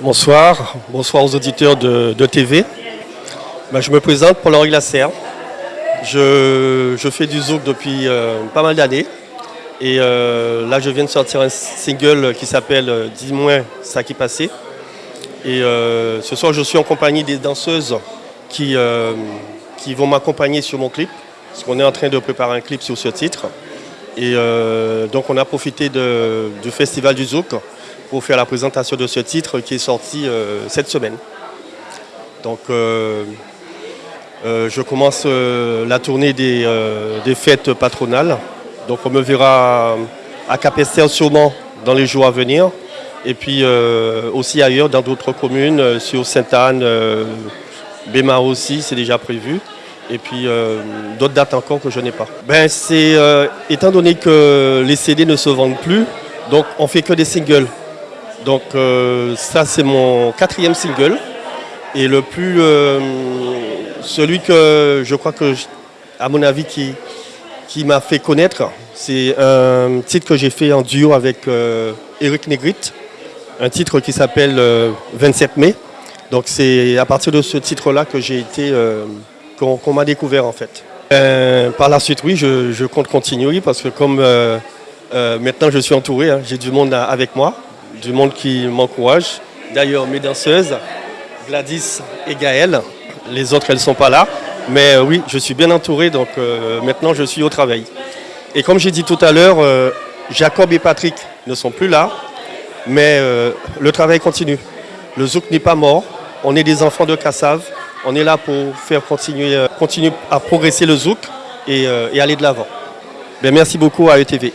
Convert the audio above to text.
Bonsoir, bonsoir aux auditeurs de, TV. Ben, je me présente Paul-Henri Lasserre. Je, je, fais du zouk depuis euh, pas mal d'années. Et euh, là, je viens de sortir un single qui s'appelle euh, Dis-moi ça qui passait. Et ce soir, je suis en compagnie des danseuses qui, qui vont m'accompagner sur mon clip. Parce qu'on est en train de préparer un clip sur ce titre. Et donc, on a profité du Festival du Zouk pour faire la présentation de ce titre qui est sorti euh, cette semaine. Donc euh, euh, je commence la tournée des, fêtes patronales. Donc on me verra à Capester sûrement dans les jours à venir. Et puis aussi ailleurs dans d'autres communes, sur Sainte-Anne, Bémar aussi, c'est déjà prévu. Et puis d'autres dates encore que je n'ai pas. Ben, c'est étant donné que les CD ne se vendent plus, donc on fait que des singles. Donc euh, ça c'est mon quatrième single et le plus euh, celui que je crois que à mon avis qui, qui m'a fait connaître c'est un titre que j'ai fait en duo avec euh, Eric Negrit, un titre qui s'appelle 27 mai. Donc c'est à partir de ce titre-là que j'ai été qu'on m'a découvert en fait. par la suite oui je, compte continuer parce que comme maintenant je suis entouré, hein, j'ai du monde avec moi du monde qui m'encourage. D'ailleurs, mes danseuses, Gladys et Gaëlle, les autres, elles ne sont pas là. Mais euh, oui, je suis bien entouré, donc euh, maintenant, je suis au travail. Et comme j'ai dit tout à l'heure, euh, Jacob et Patrick ne sont plus là, mais le travail continue. Le zouk n'est pas mort, on est des enfants de Kassav, on est là pour faire continuer, continuer à progresser le zouk et, aller de l'avant. Ben, merci beaucoup à ETV.